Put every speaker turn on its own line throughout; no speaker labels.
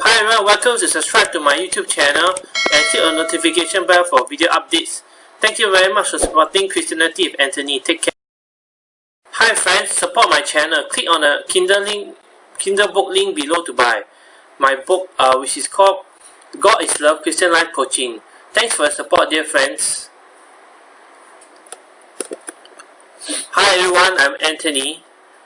Hi everyone, welcome to subscribe to my YouTube channel and click on notification bell for video updates. Thank you very much for supporting Christianity with Anthony. Take care. Hi friends, support my channel. Click on the Kindle link, Kindle book link below to buy my book, uh, which is called God is Love Christian Life Coaching. Thanks for your support, dear friends. Hi everyone, I'm Anthony.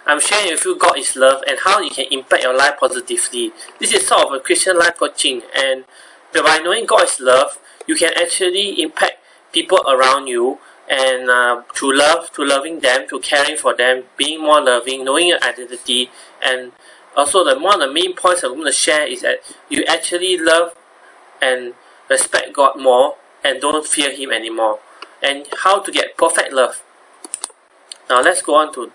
I'm sharing with you God is love and how it can impact your life positively. This is sort of a Christian life coaching and by knowing God is love, you can actually impact people around you and uh, to love, to loving them, to caring for them, being more loving, knowing your identity and also the one of the main points I'm going to share is that you actually love and respect God more and don't fear Him anymore and how to get perfect love. Now let's go on to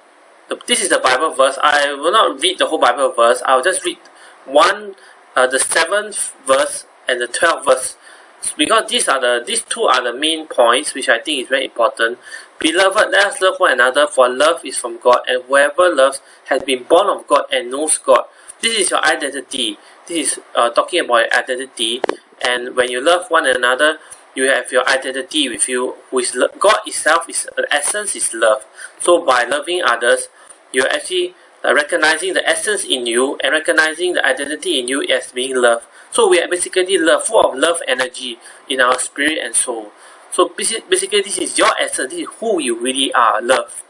this is the Bible verse. I will not read the whole Bible verse. I'll just read one, uh, the seventh verse and the twelfth verse, because these are the these two are the main points which I think is very important. Beloved, let us love one another, for love is from God, and whoever loves has been born of God and knows God. This is your identity. This is uh, talking about identity, and when you love one another, you have your identity with you, who is God itself is essence is love. So by loving others, you're actually uh, recognizing the essence in you and recognizing the identity in you as being love. So we are basically love, full of love energy in our spirit and soul. So basically this is your essence, this is who you really are, love.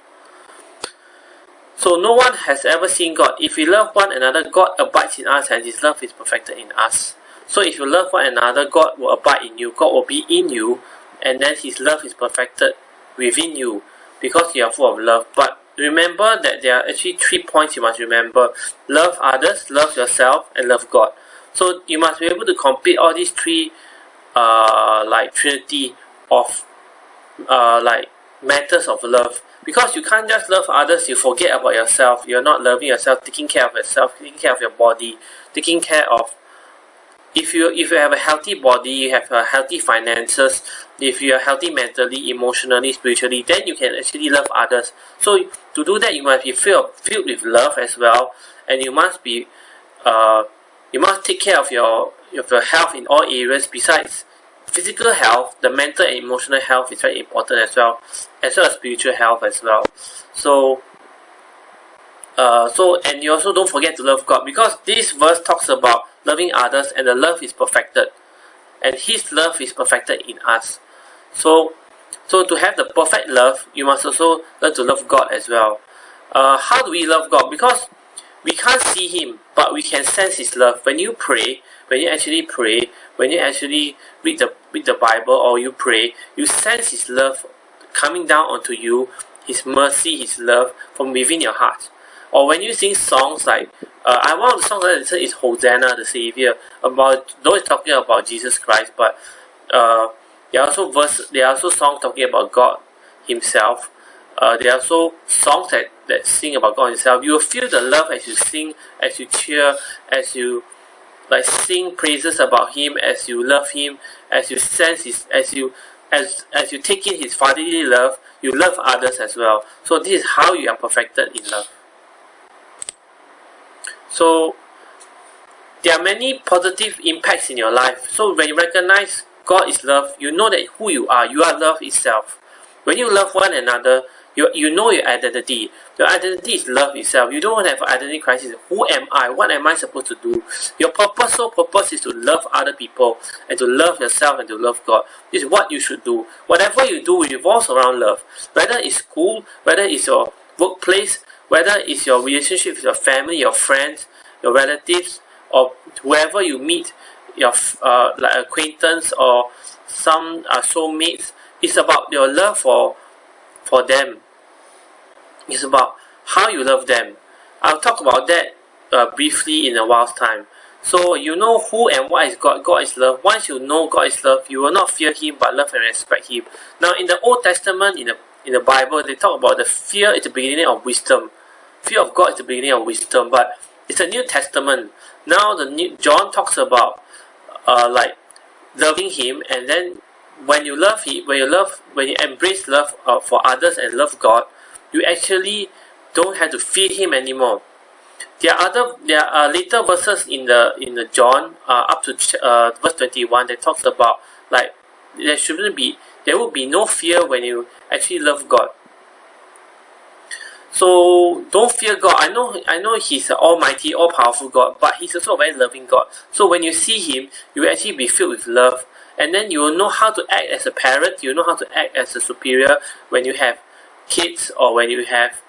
So no one has ever seen God. If we love one another, God abides in us and His love is perfected in us. So if you love one another, God will abide in you, God will be in you, and then His love is perfected within you because you are full of love. But remember that there are actually three points you must remember. Love others, love yourself, and love God. So you must be able to complete all these three uh, like trinity of uh, like matters of love. Because you can't just love others, you forget about yourself. You're not loving yourself, taking care of yourself, taking care of your body, taking care of if you if you have a healthy body, you have a healthy finances, if you are healthy mentally, emotionally, spiritually, then you can actually love others. So to do that, you must be filled filled with love as well, and you must be, uh, you must take care of your of your health in all areas. Besides physical health, the mental and emotional health is very important as well, as well as spiritual health as well. So. Uh, so and you also don't forget to love God because this verse talks about loving others and the love is perfected. And his love is perfected in us. So so to have the perfect love you must also learn to love god as well. Uh, how do we love god? Because we can't see him but we can sense his love. When you pray when you actually pray when you actually read the read the bible or you pray you sense his love coming down onto you his mercy his love from within your heart or when you sing songs like uh, I one of the songs that listen is Hosanna the Savior about though it's talking about Jesus Christ but uh, there are also verse there are also songs talking about God Himself. Uh, there are also songs that, that sing about God Himself. You will feel the love as you sing as you cheer as you like sing praises about Him as you love Him as you sense His as you as as you take in His fatherly love you love others as well. So this is how you are perfected in love so there are many positive impacts in your life. So when you recognize God is love, you know that who you are, you are love itself. When you love one another, you, you know your identity. Your identity is love itself. You don't have identity crisis. Who am I? What am I supposed to do? Your purpose, sole purpose is to love other people and to love yourself and to love God. This is what you should do. Whatever you do revolves around love. Whether it's school, whether it's your workplace, whether it's your relationship with your family, your friends, your relatives, or whoever you meet, your uh, like acquaintance or some uh, soulmates, it's about your love for for them. It's about how you love them. I'll talk about that uh, briefly in a while's time. So you know who and what is God. God is love. Once you know God is love, you will not fear Him but love and respect Him. Now in the Old Testament, in the in the Bible, they talk about the fear is the beginning of wisdom. Fear of God is the beginning of wisdom, but it's a New Testament. Now the new John talks about uh, like loving Him, and then when you love Him, when you love, when you embrace love uh, for others and love God, you actually don't have to fear Him anymore. there are other there are later verses in the in the John uh, up to uh, verse 21 that talks about like there shouldn't be there will be no fear when you actually love God. So don't fear God. I know I know He's an almighty, all powerful God, but He's also a very loving God. So when you see Him, you will actually be filled with love. And then you will know how to act as a parent, you know how to act as a superior when you have kids or when you have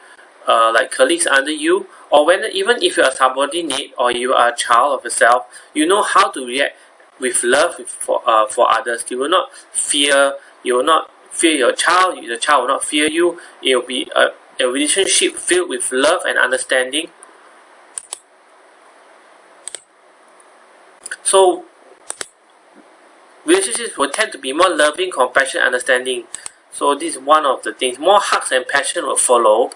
uh, like colleagues under you or when even if you're a subordinate or you are a child of yourself, you know how to react with love for uh, for others. You will not fear. You will not fear your child. The child will not fear you. It will be a, a relationship filled with love and understanding. So relationships will tend to be more loving, compassionate, understanding. So this is one of the things. More hugs and passion will follow.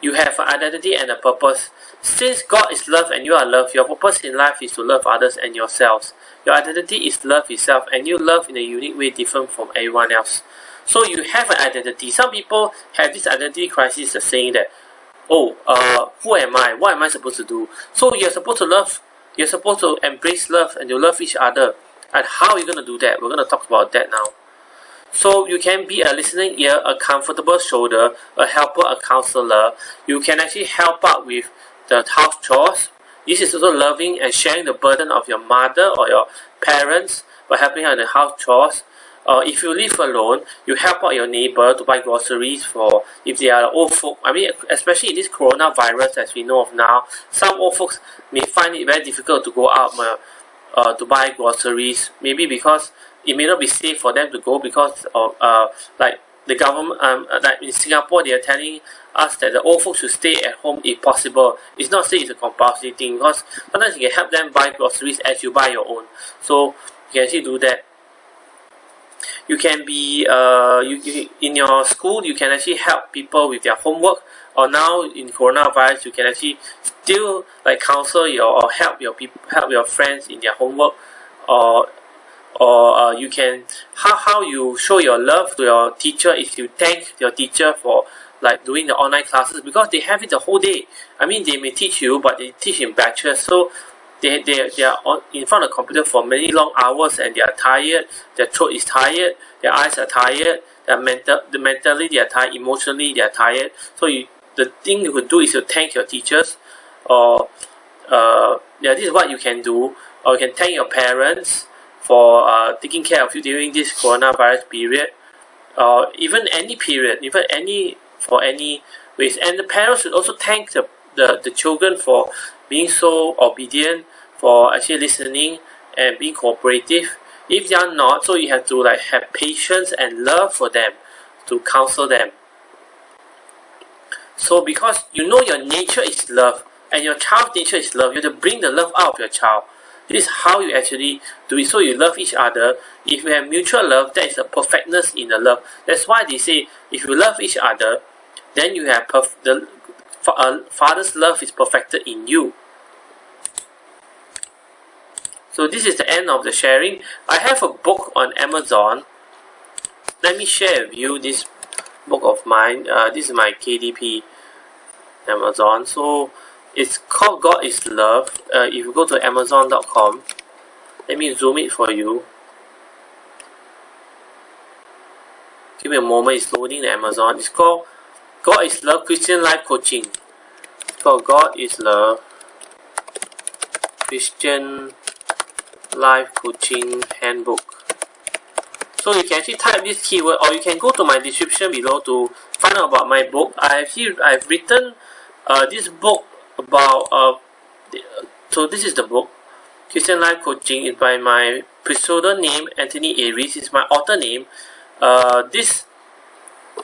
You have an identity and a purpose. Since God is love and you are love, your purpose in life is to love others and yourselves. Your identity is love itself and you love in a unique way different from everyone else. So you have an identity. Some people have this identity crisis of saying that, oh, uh, who am I? What am I supposed to do? So you're supposed to love, you're supposed to embrace love and you love each other. And how are you going to do that? We're going to talk about that now. So you can be a listening ear, a comfortable shoulder, a helper, a counselor. You can actually help out with the house chores. This is also loving and sharing the burden of your mother or your parents by helping out in the house chores. Uh, if you live alone, you help out your neighbor to buy groceries for if they are old folk. I mean, especially in this coronavirus as we know of now, some old folks may find it very difficult to go out uh, uh, to buy groceries. Maybe because it may not be safe for them to go because of uh, like the government um, like in Singapore they are telling us that the old folks should stay at home if possible. It's not say it's a compulsory thing because sometimes you can help them buy groceries as you buy your own. So you can actually do that. You can be uh, you, you in your school you can actually help people with their homework or now in coronavirus you can actually still like counsel your or help your people help your friends in their homework or or uh, you can how, how you show your love to your teacher is you thank your teacher for like doing the online classes because they have it the whole day. I mean they may teach you but they teach in batches. So they, they, they are on, in front of the computer for many long hours and they are tired their throat is tired their eyes are tired their mental the mentally they are tired emotionally they are tired. So you the thing you could do is to thank your teachers or uh, yeah this is what you can do. Or you can thank your parents for uh, taking care of you during this coronavirus period. Or even any period even any for any ways and the parents should also thank the, the, the children for being so obedient for actually listening and being cooperative if they are not so you have to like have patience and love for them to counsel them so because you know your nature is love and your child's nature is love you have to bring the love out of your child this is how you actually do it. So you love each other. If you have mutual love, that is a perfectness in the love. That's why they say if you love each other, then you have perf- the uh, father's love is perfected in you. So this is the end of the sharing. I have a book on Amazon. Let me share with you this book of mine. Uh, this is my KDP Amazon. So it's called God is Love. Uh, if you go to Amazon.com, let me zoom it for you. Give me a moment, it's loading the Amazon. It's called God is Love Christian Life Coaching. Called God is Love Christian Life Coaching Handbook. So you can actually type this keyword or you can go to my description below to find out about my book. I have here I've written uh, this book about uh, so this is the book Christian Life Coaching is by my pseudonym Anthony Aries is my author name uh, this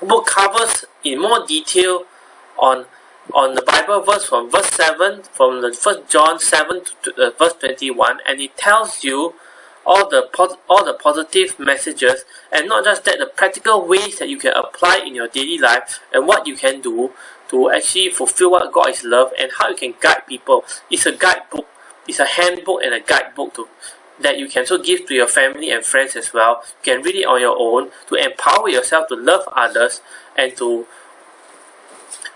book covers in more detail on on the Bible verse from verse 7 from the first John 7 to uh, verse 21 and it tells you all the all the positive messages and not just that the practical ways that you can apply in your daily life and what you can do to actually fulfill what God is love and how you can guide people. It's a guidebook. It's a handbook and a guidebook to that you can also give to your family and friends as well. You can read it on your own to empower yourself to love others and to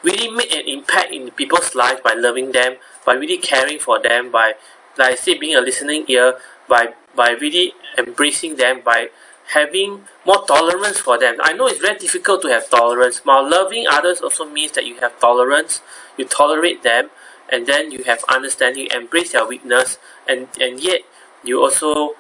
really make an impact in people's lives by loving them, by really caring for them, by like I say being a listening ear, by by really embracing them, by having more tolerance for them. I know it's very difficult to have tolerance. While loving others also means that you have tolerance, you tolerate them, and then you have understanding, embrace their weakness, and and yet you also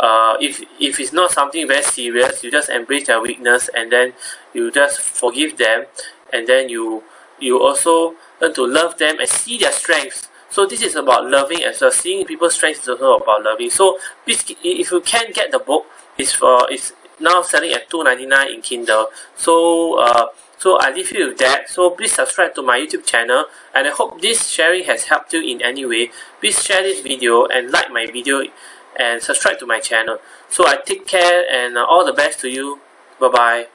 uh, if if it's not something very serious, you just embrace their weakness and then you just forgive them, and then you you also learn to love them and see their strengths. So this is about loving as well. Seeing people's strengths is also about loving. So if you can get the book, it's for it's now selling at two ninety nine in Kindle. So uh, so I leave you with that. So please subscribe to my YouTube channel, and I hope this sharing has helped you in any way. Please share this video and like my video, and subscribe to my channel. So I take care and uh, all the best to you. Bye bye.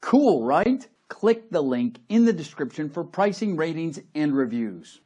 Cool, right? Click the link in the description for pricing, ratings, and reviews.